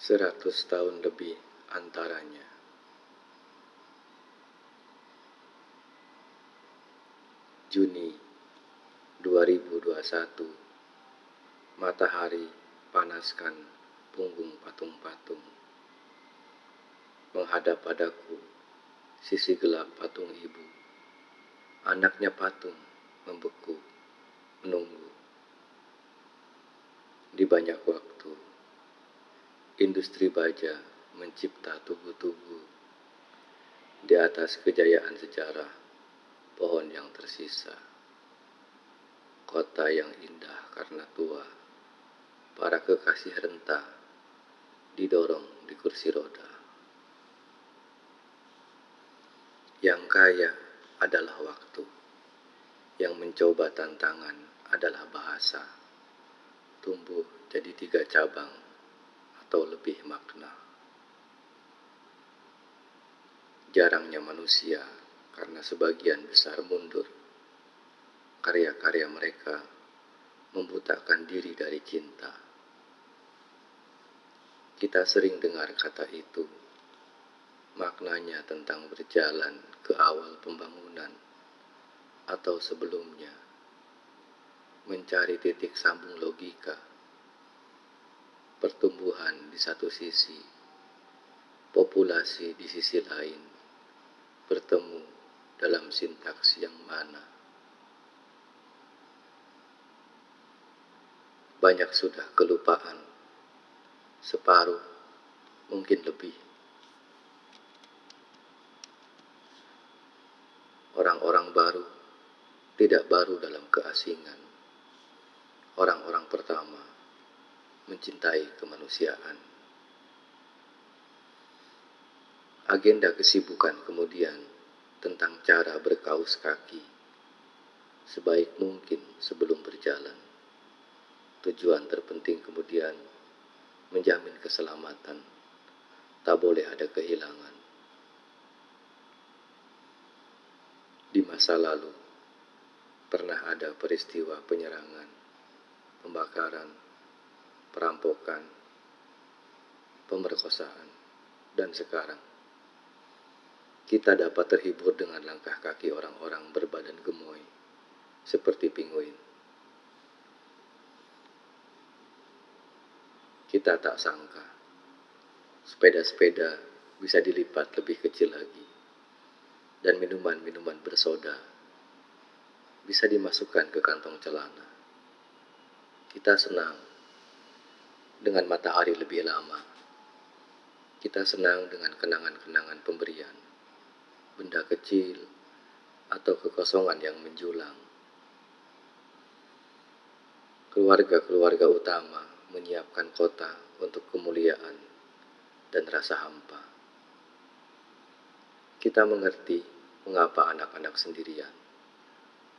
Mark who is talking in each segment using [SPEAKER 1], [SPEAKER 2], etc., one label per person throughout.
[SPEAKER 1] Seratus tahun lebih antaranya. Juni 2021 Matahari panaskan punggung patung-patung. Menghadap padaku sisi gelap patung ibu. Anaknya patung membeku menunggu. Di banyak waktu Industri baja mencipta tugu-tugu Di atas kejayaan sejarah pohon yang tersisa. Kota yang indah karena tua, para kekasih renta didorong di kursi roda. Yang kaya adalah waktu, yang mencoba tantangan adalah bahasa, tumbuh jadi tiga cabang atau lebih makna. Jarangnya manusia karena sebagian besar mundur. Karya-karya mereka membutakan diri dari cinta. Kita sering dengar kata itu, maknanya tentang berjalan ke awal pembangunan atau sebelumnya, mencari titik sambung logika, pertumbuhan di satu sisi, populasi di sisi lain, bertemu dalam sintaks yang mana. Banyak sudah kelupaan, separuh mungkin lebih. Orang-orang baru tidak baru dalam keasingan. Orang-orang pertama mencintai kemanusiaan. Agenda kesibukan kemudian tentang cara berkaus kaki sebaik mungkin sebelum berjalan. Tujuan terpenting kemudian menjamin keselamatan. Tak boleh ada kehilangan. Di masa lalu pernah ada peristiwa penyerangan, pembakaran, perampokan, pemerkosaan, dan sekarang kita dapat terhibur dengan langkah kaki orang-orang berbadan gemoy, seperti pinguin. Kita tak sangka, sepeda-sepeda bisa dilipat lebih kecil lagi, dan minuman-minuman bersoda bisa dimasukkan ke kantong celana. Kita senang dengan matahari lebih lama. Kita senang dengan kenangan-kenangan pemberian benda kecil, atau kekosongan yang menjulang. Keluarga-keluarga utama menyiapkan kota untuk kemuliaan dan rasa hampa. Kita mengerti mengapa anak-anak sendirian,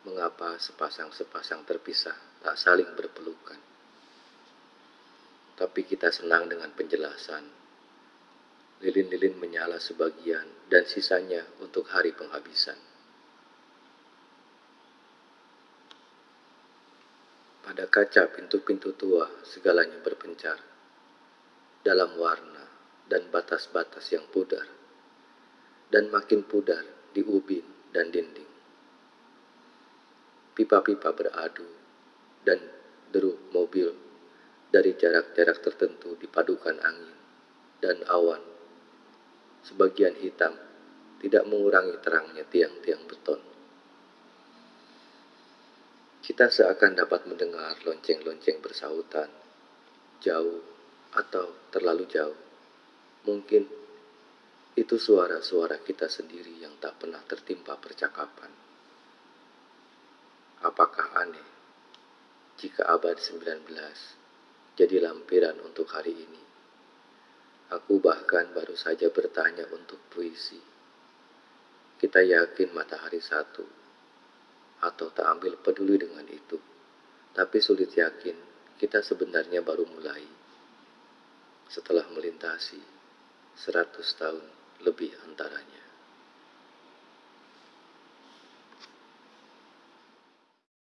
[SPEAKER 1] mengapa sepasang-sepasang terpisah tak saling berpelukan. Tapi kita senang dengan penjelasan Lilin-lilin menyala sebagian dan sisanya untuk hari penghabisan. Pada kaca pintu-pintu tua segalanya berpencar dalam warna dan batas-batas yang pudar dan makin pudar di ubin dan dinding. Pipa-pipa beradu dan deru mobil dari jarak-jarak tertentu dipadukan angin dan awan sebagian hitam, tidak mengurangi terangnya tiang-tiang beton. Kita seakan dapat mendengar lonceng-lonceng bersautan, jauh atau terlalu jauh. Mungkin itu suara-suara kita sendiri yang tak pernah tertimpa percakapan. Apakah aneh jika abad 19 jadi lampiran untuk hari ini? Aku bahkan baru saja bertanya untuk puisi. Kita yakin matahari satu, atau tak ambil peduli dengan itu. Tapi sulit yakin kita sebenarnya baru mulai. Setelah melintasi seratus tahun lebih antaranya.